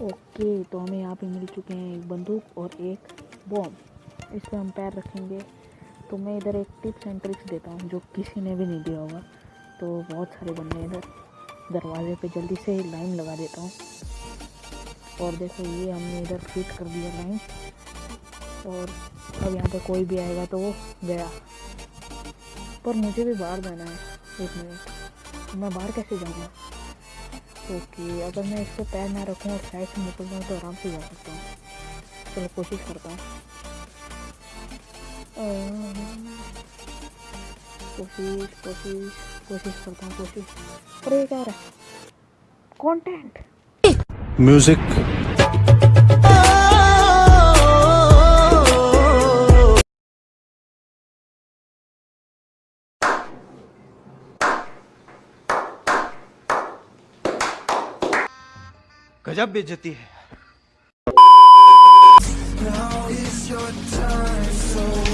Okay तो हमें यहाँ पे मिल चुके हैं एक बंदूक और एक बॉम्ब इस पर हम पैर रखेंगे. तो मैं इधर एक टिप्स एंड ट्रिक्स देता हूँ, जो किसी ने भी नहीं दिया होगा. तो बहुत सारे बंदे इधर. दरवाजे पे जल्दी से लाइन लगा देता हूँ. और देखो ये हमने इधर फिट कर दिया लाइन और अब यहाँ पे कोई भी आएगा तो वो गया. पर मुझे भी बाहर जाना है एक मिनट मैं बाहर कैसे जाऊँगा? ओके अगर मैं इसको पैर ना रखूँ और साइड से निकल जाऊँ तो आराम से जा सकता हूँ। चलो, कोशिश करता हूँ। कोशिश कोशिश कोशिश करता हूँ, कोशिश। अरे, क्या रहा? है कंटेंट गजब बेचती है Now is your time, so